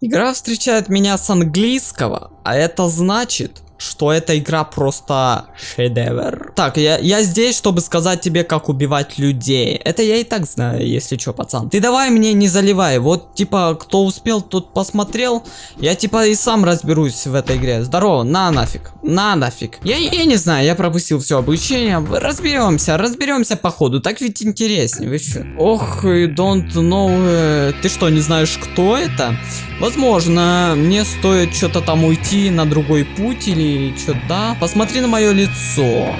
Игра встречает меня с английского, а это значит, что эта игра просто шедевр. Так, я, я здесь, чтобы сказать тебе, как убивать людей. Это я и так знаю, если что, пацан. Ты давай мне не заливай. Вот, типа, кто успел, тот посмотрел. Я, типа, и сам разберусь в этой игре. Здорово, на нафиг. На нафиг. Я, я не знаю, я пропустил все обучение. Разберемся, разберемся по ходу. Так ведь интереснее, вы что? Ох, don't know. э, Ты что, не знаешь, кто это? Возможно, мне стоит что-то там уйти на другой путь или что-то. Да? Посмотри на мое лицо.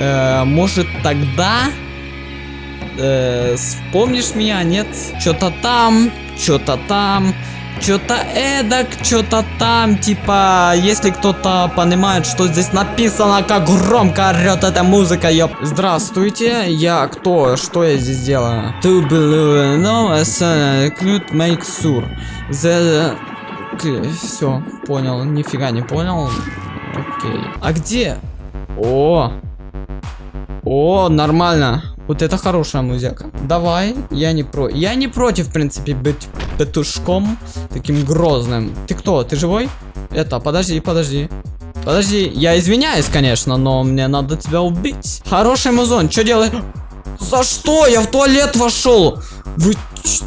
Э, может тогда э, вспомнишь меня, нет? Что-то там, что-то там, что-то эдак, что-то там, типа, если кто-то понимает, что здесь написано, как громко орет эта музыка, ёп. Здравствуйте, я кто, что я здесь делаю? To believe, no, clue make sure. The... Все, понял, нифига не понял. Окей. А где? О! О, нормально. Вот это хорошая музыка. Давай, я не про... Я не против, в принципе, быть петушком таким грозным. Ты кто? Ты живой? Это, подожди, подожди. Подожди, я извиняюсь, конечно, но мне надо тебя убить. Хороший музон, что делаешь? За что? Я в туалет вошел. Вы...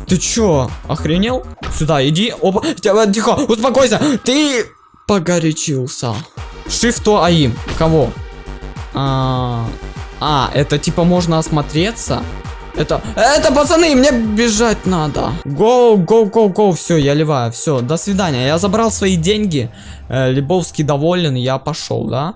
Ты чё? Охренел? Сюда, иди. Опа. Тихо, успокойся. Ты погорячился. Шифту АИМ. Кого? А, а, это типа можно осмотреться? Это, это, пацаны, мне бежать надо. Go, go, go, go. Все, я ливаю. Все, до свидания. Я забрал свои деньги. Э, Лебовский доволен, я пошел, да?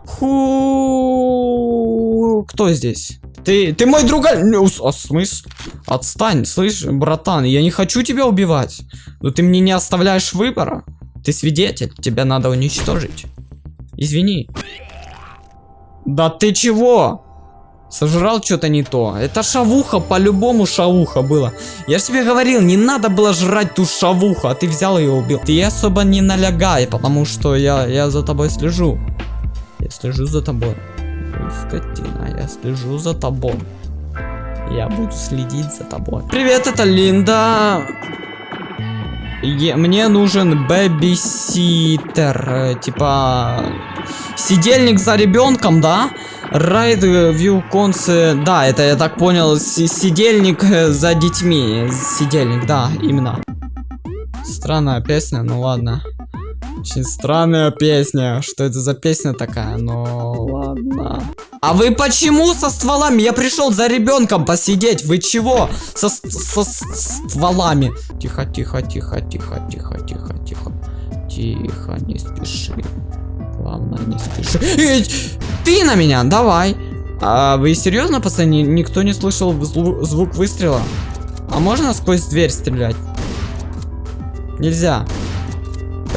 Ху... Кто здесь? Ты, ты мой друг. Ну, с- А смысл? Отстань, слышь, братан, я не хочу тебя убивать. Но ты мне не оставляешь выбора. Ты свидетель, тебя надо уничтожить. Извини. Да ты чего? Сожрал что-то не то. Это шавуха, по-любому шавуха было. Я же тебе говорил, не надо было жрать ту шавуху, а ты взял ее убил. Ты особо не налягай, потому что я, я за тобой слежу. Я слежу за тобой. Ой, скотина, я слежу за тобой. Я буду следить за тобой. Привет, это Линда. Е- мне нужен бэбиситер. э, Типа сидельник за ребенком, да? Райд View Консы. Да, это я так понял. си- Сидельник э, за детьми. Сидельник, да, именно. Странная песня, ну ладно. Очень странная песня. Что это за песня такая? Ну ладно. А вы почему со стволами? Я пришел за ребенком посидеть. Вы чего? Со, со с- стволами. Тихо, тихо, тихо, тихо, тихо, тихо, тихо. Тихо, не спеши. Главное, не спеши. Эй, ты на меня, давай. А вы серьезно, пацаны? Никто не слышал зву- звук выстрела? А можно сквозь дверь стрелять? Нельзя.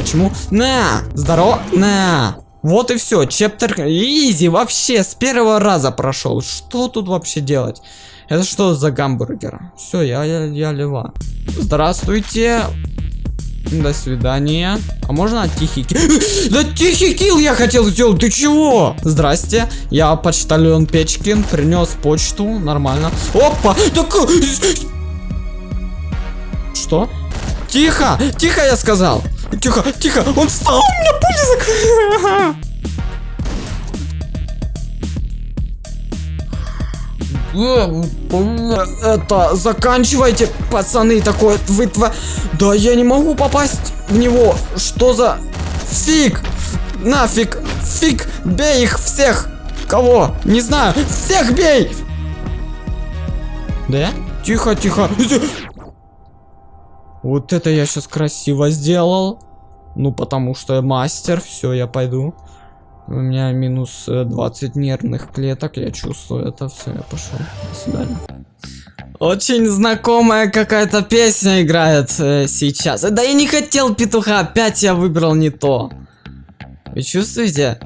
Почему? На! Здорово! На! Вот и все, chapter easy вообще с первого раза прошел. Что тут вообще делать? Это что за гамбургер? Все, я, я, я лева. Здравствуйте. До свидания. А можно тихий kill? Да тихий kill я хотел сделать, ты чего? Здрасте, я почтальон Печкин, принес почту, нормально. Опа! Так... Что? Тихо! Тихо, я сказал! Тихо, тихо! Он встал! У меня пуля закрыла! Это, заканчивайте, пацаны, такое, вы тва... Да я не могу попасть в него. Что за... Фиг! Нафиг! Фиг! Бей их всех! Кого? Не знаю! Всех бей! Да? Тихо, тихо. Вот это я сейчас красиво сделал. Ну, потому что я мастер. Все, я пойду. У меня минус э, 20 нервных клеток. Я чувствую это. Все, я пошел. До свидания. Очень знакомая какая-то песня играет э, сейчас. Да я не хотел петуха. Опять я выбрал не то. Вы чувствуете?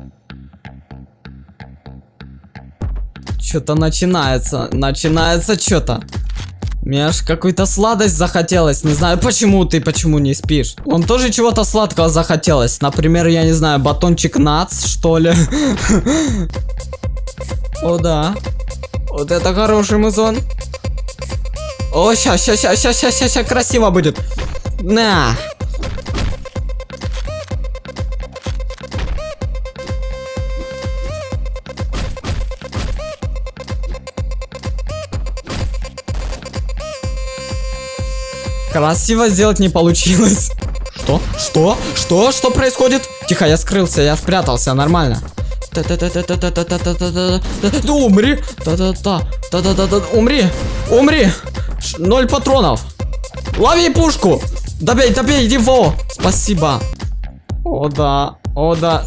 Что-то начинается. Начинается что-то. Мне аж какую-то сладость захотелось. Не знаю, почему ты почему не спишь. Он тоже чего-то сладкого захотелось. Например, я не знаю, батончик нац, что ли. О, да. Вот это хороший музон. О, ща, ща, ща, ща, ща, ща, ща, красиво будет. На. Красиво сделать не получилось. Что? Что? Что? Что происходит? Тихо, я скрылся, я спрятался, нормально. Да умри! Да-да-да! Умри! Умри! Ноль патронов! Лови пушку! Добей, добей, иди во! Спасибо! О да, о да.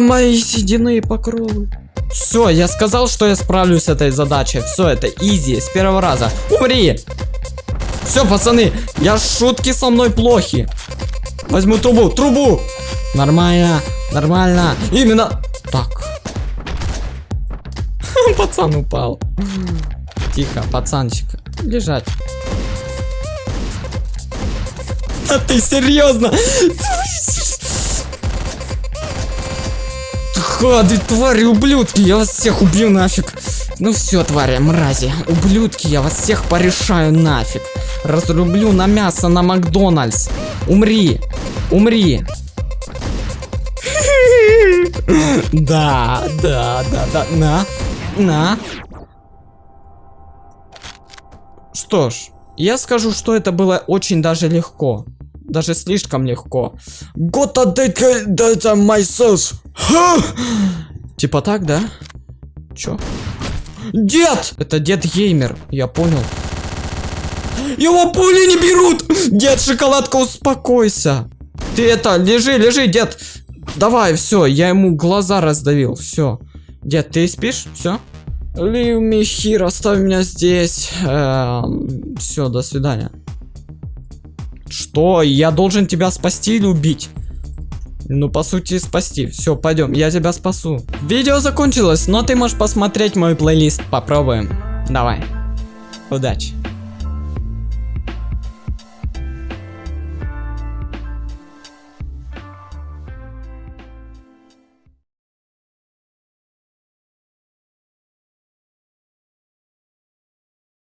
Мои седины покровы. Все, я сказал, что я справлюсь с этой задачей. Все, это изи, с первого раза. Умри! Все, пацаны, я шутки со мной плохи. Возьму трубу, трубу! Нормально, нормально. Именно так. Пацан упал. Тихо, пацанчик. Лежать. А ты серьезно? Хады, твари, ублюдки, я вас всех убью нафиг. Ну все, твари, мрази, ублюдки, я вас всех порешаю нафиг. Разрублю на мясо на Макдональдс. Умри, умри. Да, да, да, да, на, на. Что ж, я скажу, что это было очень даже легко. Даже слишком легко. Gotta that myself. Ха! Типа так, да? Чё? Дед! Это дед геймер, я понял. Его пули не берут! Дед, шоколадка, успокойся. Ты это, лежи, лежи, дед. Давай, все, я ему глаза раздавил, все. Дед, ты спишь? Все? Leave me оставь меня здесь. все, до свидания. Что? Я должен тебя спасти или убить? Ну, по сути, спасти. Все, пойдем, я тебя спасу. Видео закончилось, но ты можешь посмотреть мой плейлист. Попробуем. Давай. Удачи.